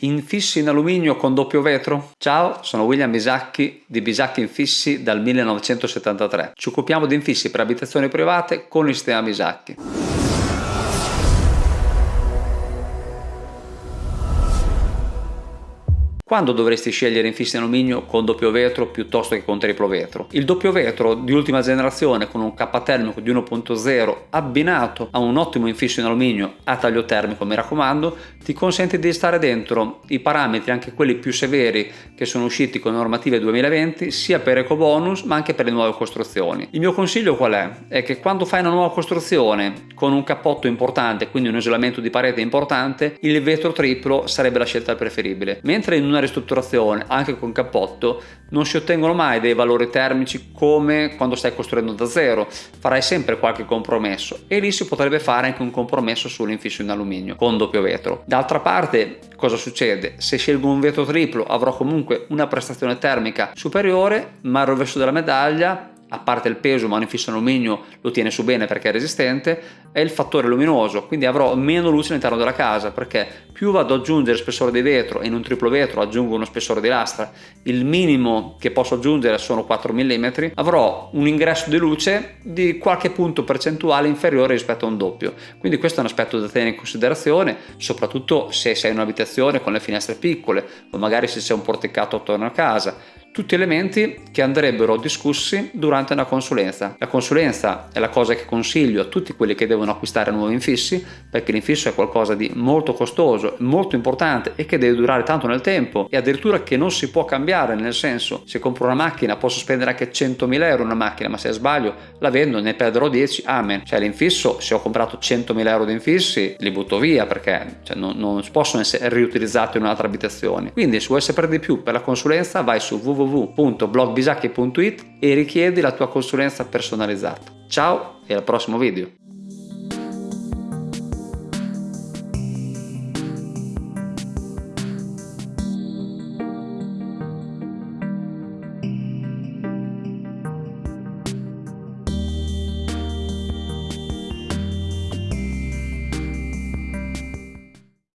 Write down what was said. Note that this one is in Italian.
Infissi in alluminio con doppio vetro? Ciao, sono William Bisacchi di Bisacchi Infissi dal 1973. Ci occupiamo di infissi per abitazioni private con il sistema Bisacchi. Quando dovresti scegliere infissi in alluminio con doppio vetro piuttosto che con triplo vetro? Il doppio vetro di ultima generazione con un K termico di 1.0 abbinato a un ottimo infisso in alluminio a taglio termico mi raccomando ti consente di stare dentro i parametri anche quelli più severi che sono usciti con normative 2020 sia per ecobonus ma anche per le nuove costruzioni. Il mio consiglio qual è? È che quando fai una nuova costruzione con un cappotto importante quindi un isolamento di parete importante il vetro triplo sarebbe la scelta preferibile mentre in una una ristrutturazione anche con cappotto non si ottengono mai dei valori termici come quando stai costruendo da zero. Farai sempre qualche compromesso e lì si potrebbe fare anche un compromesso sull'infisso in alluminio con doppio vetro. D'altra parte cosa succede? Se scelgo un vetro triplo avrò comunque una prestazione termica superiore ma il rovescio della medaglia a parte il peso ma un infisso in alluminio lo tiene su bene perché è resistente, è il fattore luminoso, quindi avrò meno luce all'interno della casa perché più vado ad aggiungere spessore di vetro in un triplo vetro aggiungo uno spessore di lastra, il minimo che posso aggiungere sono 4 mm, avrò un ingresso di luce di qualche punto percentuale inferiore rispetto a un doppio. Quindi questo è un aspetto da tenere in considerazione, soprattutto se sei in un'abitazione con le finestre piccole o magari se c'è un porticato attorno a casa tutti elementi che andrebbero discussi durante una consulenza. La consulenza è la cosa che consiglio a tutti quelli che devono acquistare nuovi infissi perché l'infisso è qualcosa di molto costoso, molto importante e che deve durare tanto nel tempo. E addirittura che non si può cambiare nel senso se compro una macchina posso spendere anche 100.000 euro una macchina ma se sbaglio la vendo ne perderò 10 amen. Cioè l'infisso se ho comprato 100.000 euro di infissi li butto via perché cioè, non, non possono essere riutilizzati in un'altra abitazione. Quindi se vuoi sapere di più per la consulenza vai su www www.blogbisacchi.it e richiedi la tua consulenza personalizzata. Ciao e al prossimo video!